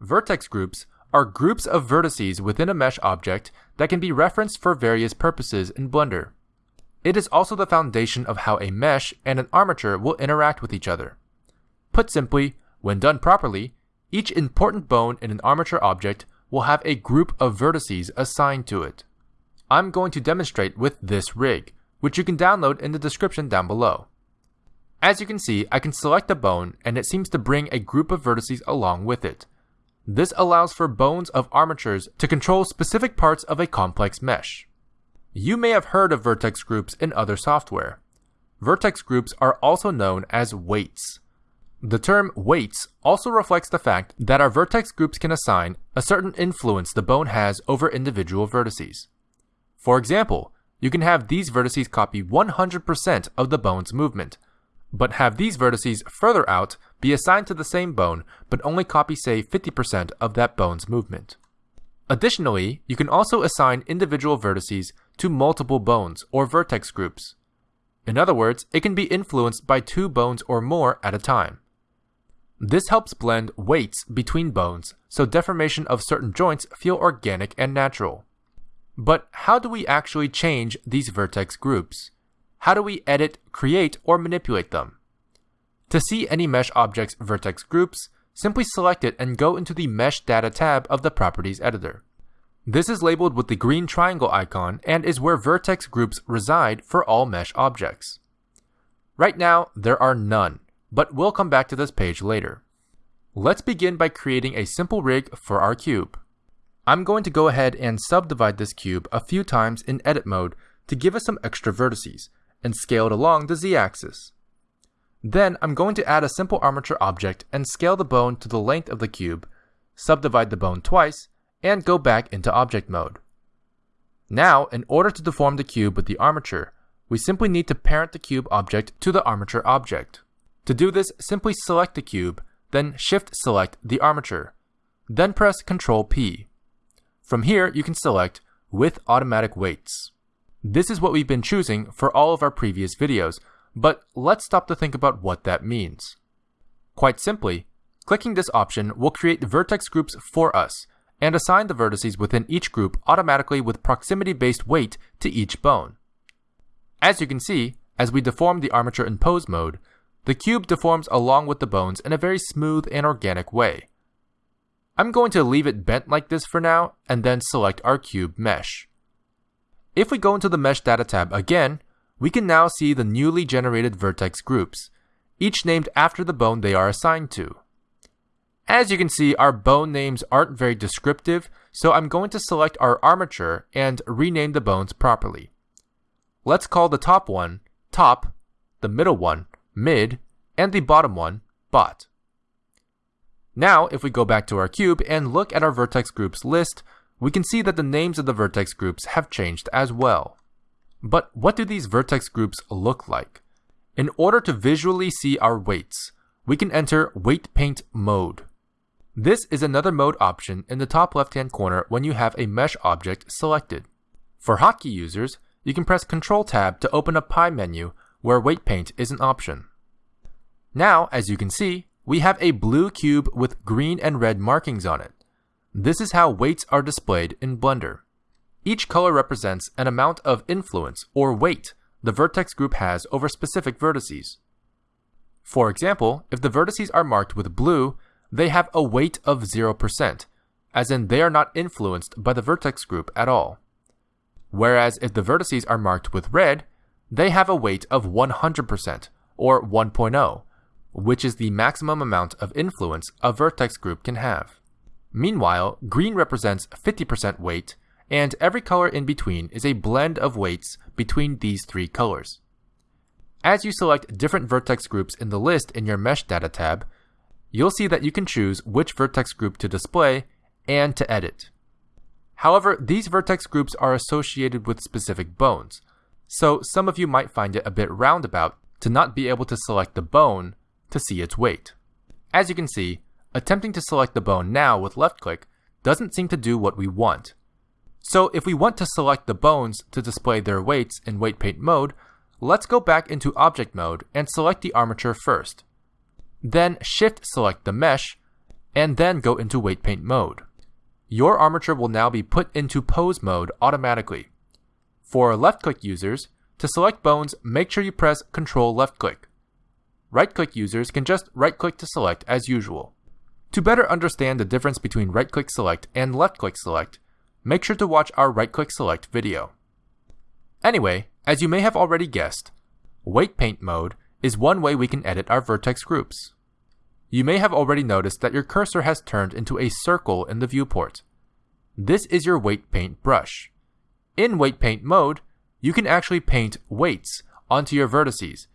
Vertex groups are groups of vertices within a mesh object that can be referenced for various purposes in Blender. It is also the foundation of how a mesh and an armature will interact with each other. Put simply, when done properly, each important bone in an armature object will have a group of vertices assigned to it. I'm going to demonstrate with this rig, which you can download in the description down below. As you can see, I can select a bone and it seems to bring a group of vertices along with it. This allows for bones of armatures to control specific parts of a complex mesh. You may have heard of vertex groups in other software. Vertex groups are also known as weights. The term weights also reflects the fact that our vertex groups can assign a certain influence the bone has over individual vertices. For example, you can have these vertices copy 100% of the bone's movement, but have these vertices further out be assigned to the same bone but only copy say 50% of that bone's movement. Additionally, you can also assign individual vertices to multiple bones or vertex groups. In other words, it can be influenced by two bones or more at a time. This helps blend weights between bones so deformation of certain joints feel organic and natural. But how do we actually change these vertex groups? How do we edit, create, or manipulate them? To see any mesh object's vertex groups, simply select it and go into the Mesh Data tab of the Properties editor. This is labeled with the green triangle icon and is where vertex groups reside for all mesh objects. Right now, there are none, but we'll come back to this page later. Let's begin by creating a simple rig for our cube. I'm going to go ahead and subdivide this cube a few times in edit mode to give us some extra vertices, and scaled along the z-axis. Then I'm going to add a simple armature object and scale the bone to the length of the cube, subdivide the bone twice, and go back into object mode. Now, in order to deform the cube with the armature, we simply need to parent the cube object to the armature object. To do this, simply select the cube, then shift select the armature, then press Ctrl P. From here, you can select with automatic weights. This is what we've been choosing for all of our previous videos, but let's stop to think about what that means. Quite simply, clicking this option will create vertex groups for us and assign the vertices within each group automatically with proximity-based weight to each bone. As you can see, as we deform the armature in pose mode, the cube deforms along with the bones in a very smooth and organic way. I'm going to leave it bent like this for now and then select our cube mesh. If we go into the Mesh Data tab again, we can now see the newly generated vertex groups, each named after the bone they are assigned to. As you can see, our bone names aren't very descriptive, so I'm going to select our armature and rename the bones properly. Let's call the top one top, the middle one mid, and the bottom one, bot. Now, if we go back to our cube and look at our vertex groups list, we can see that the names of the vertex groups have changed as well. But what do these vertex groups look like? In order to visually see our weights, we can enter Weight Paint mode. This is another mode option in the top left hand corner when you have a mesh object selected. For hotkey users, you can press Ctrl Tab to open a pie menu where weight paint is an option. Now, as you can see, we have a blue cube with green and red markings on it. This is how weights are displayed in Blender. Each color represents an amount of influence or weight the vertex group has over specific vertices. For example, if the vertices are marked with blue, they have a weight of 0%, as in they are not influenced by the vertex group at all. Whereas if the vertices are marked with red, they have a weight of 100%, or 1.0, which is the maximum amount of influence a vertex group can have. Meanwhile, green represents 50% weight, and every color in between is a blend of weights between these three colors. As you select different vertex groups in the list in your Mesh Data tab, you'll see that you can choose which vertex group to display and to edit. However, these vertex groups are associated with specific bones, so some of you might find it a bit roundabout to not be able to select the bone to see its weight. As you can see, attempting to select the bone now with left click doesn't seem to do what we want. So if we want to select the bones to display their weights in weight paint mode, let's go back into object mode and select the armature first. Then shift select the mesh and then go into weight paint mode. Your armature will now be put into pose mode automatically. For left click users, to select bones, make sure you press Ctrl left click. Right click users can just right click to select as usual. To better understand the difference between right click select and left click select, make sure to watch our right click select video. Anyway, as you may have already guessed, weight paint mode is one way we can edit our vertex groups. You may have already noticed that your cursor has turned into a circle in the viewport. This is your weight paint brush. In weight paint mode, you can actually paint weights onto your vertices,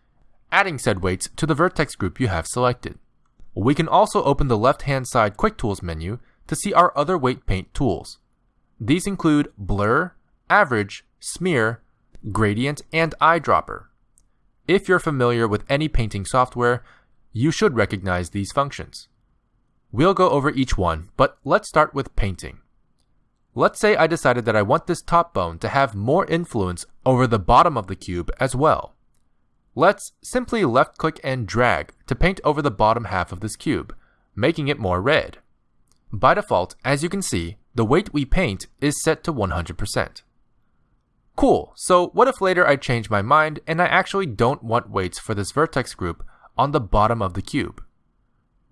adding said weights to the vertex group you have selected. We can also open the left-hand side Quick Tools menu to see our other weight paint tools. These include Blur, Average, Smear, Gradient, and Eyedropper. If you're familiar with any painting software, you should recognize these functions. We'll go over each one, but let's start with painting. Let's say I decided that I want this top bone to have more influence over the bottom of the cube as well. Let's simply left click and drag to paint over the bottom half of this cube, making it more red. By default, as you can see, the weight we paint is set to 100%. Cool, so what if later I change my mind and I actually don't want weights for this vertex group on the bottom of the cube?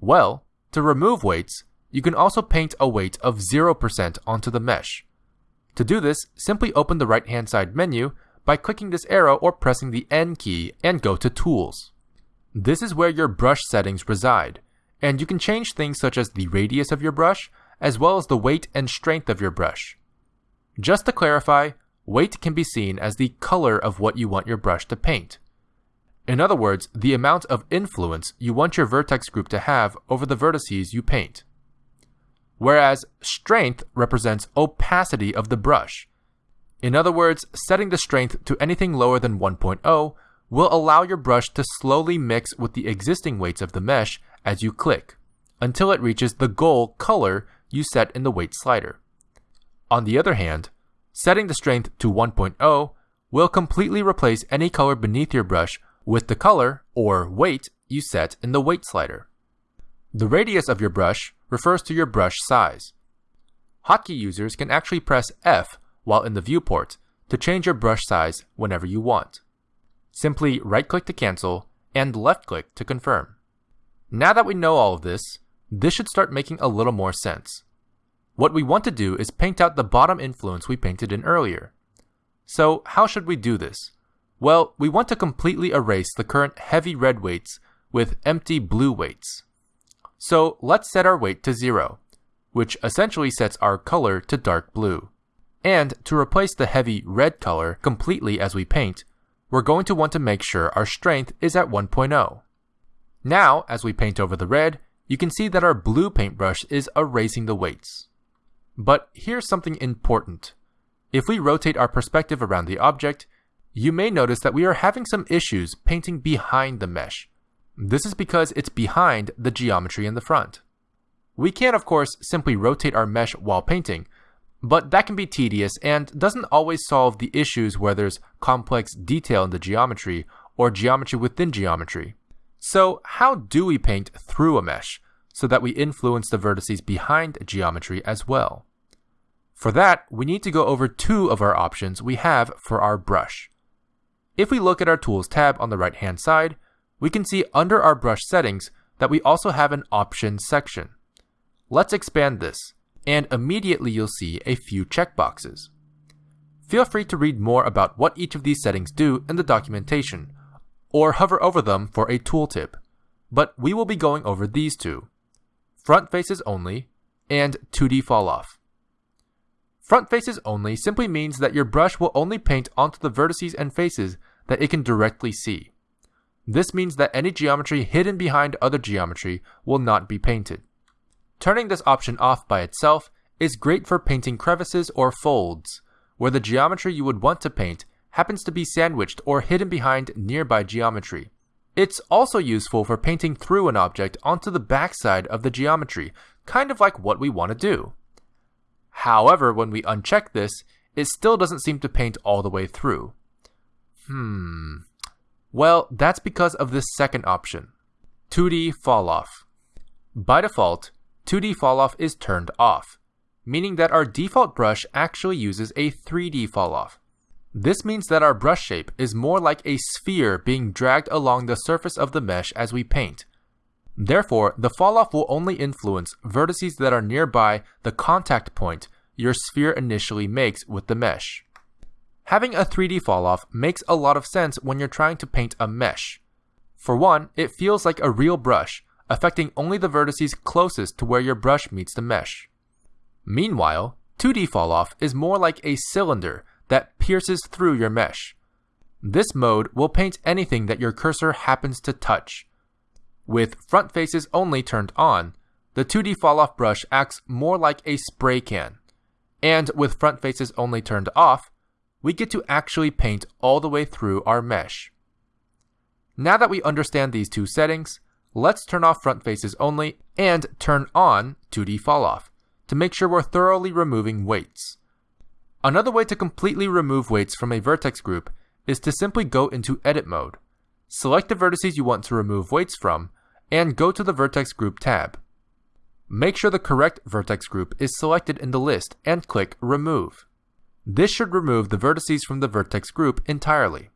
Well, to remove weights, you can also paint a weight of 0% onto the mesh. To do this, simply open the right hand side menu by clicking this arrow or pressing the N key and go to Tools. This is where your brush settings reside, and you can change things such as the radius of your brush, as well as the weight and strength of your brush. Just to clarify, weight can be seen as the color of what you want your brush to paint. In other words, the amount of influence you want your vertex group to have over the vertices you paint. Whereas strength represents opacity of the brush. In other words, setting the strength to anything lower than 1.0 will allow your brush to slowly mix with the existing weights of the mesh as you click, until it reaches the goal color you set in the weight slider. On the other hand, setting the strength to 1.0 will completely replace any color beneath your brush with the color, or weight, you set in the weight slider. The radius of your brush refers to your brush size. Hotkey users can actually press F while in the viewport to change your brush size whenever you want. Simply right click to cancel and left click to confirm. Now that we know all of this, this should start making a little more sense. What we want to do is paint out the bottom influence we painted in earlier. So how should we do this? Well, we want to completely erase the current heavy red weights with empty blue weights. So let's set our weight to zero, which essentially sets our color to dark blue. And to replace the heavy red color completely as we paint, we're going to want to make sure our strength is at 1.0. Now, as we paint over the red, you can see that our blue paintbrush is erasing the weights. But here's something important. If we rotate our perspective around the object, you may notice that we are having some issues painting behind the mesh. This is because it's behind the geometry in the front. We can't, of course simply rotate our mesh while painting, but that can be tedious and doesn't always solve the issues where there's complex detail in the geometry or geometry within geometry. So how do we paint through a mesh so that we influence the vertices behind geometry as well? For that, we need to go over two of our options we have for our brush. If we look at our Tools tab on the right hand side, we can see under our brush settings that we also have an Options section. Let's expand this, and immediately you'll see a few checkboxes. Feel free to read more about what each of these settings do in the documentation, or hover over them for a tooltip, but we will be going over these two, Front Faces Only and 2D Fall Off. Front faces only simply means that your brush will only paint onto the vertices and faces that it can directly see. This means that any geometry hidden behind other geometry will not be painted. Turning this option off by itself is great for painting crevices or folds, where the geometry you would want to paint happens to be sandwiched or hidden behind nearby geometry. It's also useful for painting through an object onto the backside of the geometry, kind of like what we want to do. However, when we uncheck this, it still doesn't seem to paint all the way through. Hmm. Well, that's because of this second option, 2D Fall Off. By default, 2D falloff is turned off, meaning that our default brush actually uses a 3D falloff. This means that our brush shape is more like a sphere being dragged along the surface of the mesh as we paint. Therefore, the falloff will only influence vertices that are nearby the contact point your sphere initially makes with the mesh. Having a 3D falloff makes a lot of sense when you're trying to paint a mesh. For one, it feels like a real brush, affecting only the vertices closest to where your brush meets the mesh. Meanwhile, 2D falloff is more like a cylinder that pierces through your mesh. This mode will paint anything that your cursor happens to touch. With front faces only turned on, the 2D falloff brush acts more like a spray can. And with front faces only turned off, we get to actually paint all the way through our mesh. Now that we understand these two settings, let's turn off front faces only and turn on 2D falloff to make sure we're thoroughly removing weights. Another way to completely remove weights from a vertex group is to simply go into edit mode. Select the vertices you want to remove weights from, and go to the vertex group tab. Make sure the correct vertex group is selected in the list and click remove. This should remove the vertices from the vertex group entirely.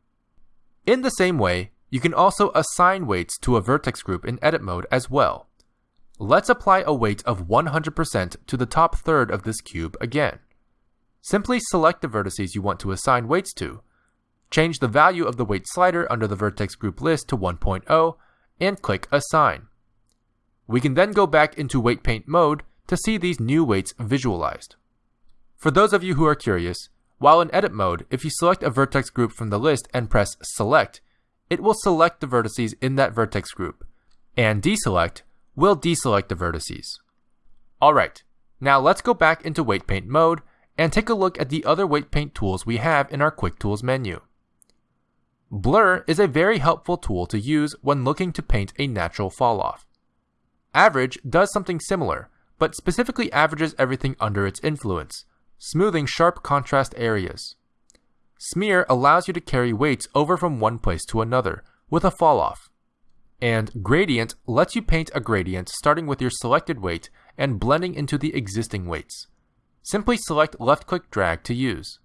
In the same way, you can also assign weights to a vertex group in edit mode as well. Let's apply a weight of 100% to the top third of this cube again. Simply select the vertices you want to assign weights to. Change the value of the weight slider under the vertex group list to 1.0 and click Assign. We can then go back into weight paint mode to see these new weights visualized. For those of you who are curious, while in edit mode, if you select a vertex group from the list and press select, it will select the vertices in that vertex group, and deselect will deselect the vertices. Alright, now let's go back into weight paint mode and take a look at the other weight paint tools we have in our Quick Tools menu. Blur is a very helpful tool to use when looking to paint a natural falloff. Average does something similar, but specifically averages everything under its influence, smoothing sharp contrast areas. Smear allows you to carry weights over from one place to another with a falloff. And Gradient lets you paint a gradient starting with your selected weight and blending into the existing weights. Simply select left click drag to use.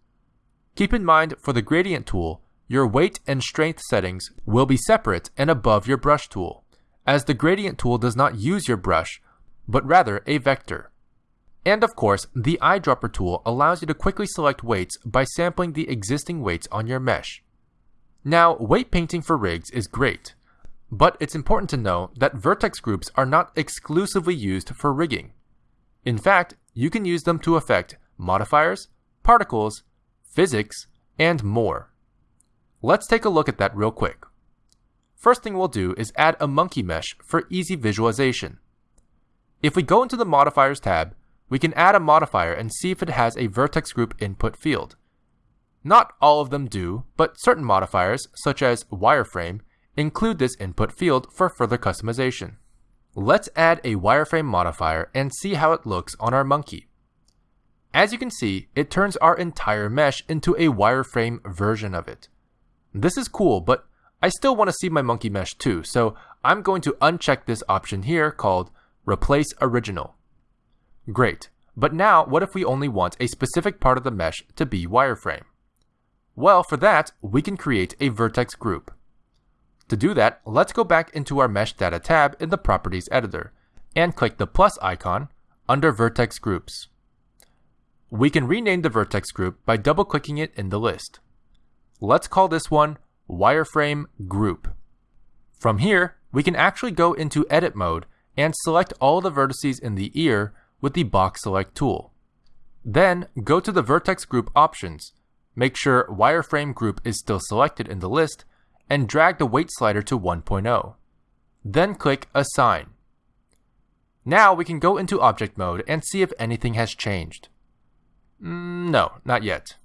Keep in mind for the gradient tool, your weight and strength settings will be separate and above your brush tool, as the gradient tool does not use your brush, but rather a vector. And of course, the eyedropper tool allows you to quickly select weights by sampling the existing weights on your mesh. Now, weight painting for rigs is great, but it's important to know that vertex groups are not exclusively used for rigging. In fact, you can use them to affect modifiers, particles, physics, and more. Let's take a look at that real quick. First thing we'll do is add a monkey mesh for easy visualization. If we go into the modifiers tab, we can add a modifier and see if it has a vertex group input field. Not all of them do, but certain modifiers, such as wireframe, include this input field for further customization. Let's add a wireframe modifier and see how it looks on our monkey. As you can see, it turns our entire mesh into a wireframe version of it. This is cool, but I still want to see my monkey mesh too, so I'm going to uncheck this option here called Replace Original. Great, but now what if we only want a specific part of the mesh to be wireframe? Well, for that, we can create a vertex group. To do that, let's go back into our Mesh Data tab in the Properties editor and click the plus icon under Vertex Groups. We can rename the vertex group by double-clicking it in the list. Let's call this one Wireframe Group. From here, we can actually go into Edit mode and select all the vertices in the ear with the Box Select tool. Then, go to the Vertex Group options, make sure Wireframe Group is still selected in the list, and drag the weight slider to 1.0. Then click Assign. Now we can go into object mode and see if anything has changed. Mm, no, not yet.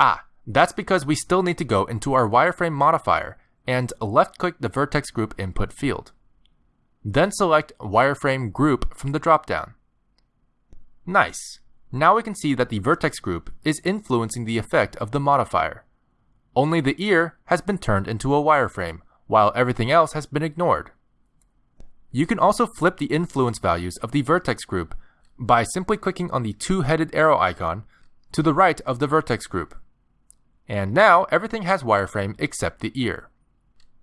Ah, that's because we still need to go into our wireframe modifier and left click the vertex group input field. Then select wireframe group from the dropdown. Nice. Now we can see that the vertex group is influencing the effect of the modifier. Only the ear has been turned into a wireframe, while everything else has been ignored. You can also flip the influence values of the vertex group by simply clicking on the two-headed arrow icon to the right of the vertex group. And now everything has wireframe except the ear.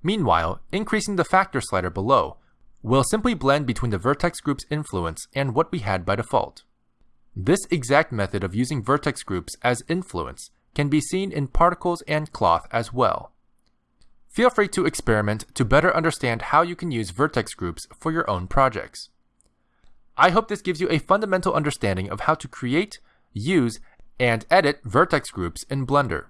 Meanwhile, increasing the factor slider below will simply blend between the vertex group's influence and what we had by default. This exact method of using vertex groups as influence can be seen in particles and cloth as well. Feel free to experiment to better understand how you can use vertex groups for your own projects. I hope this gives you a fundamental understanding of how to create, use, and edit vertex groups in Blender.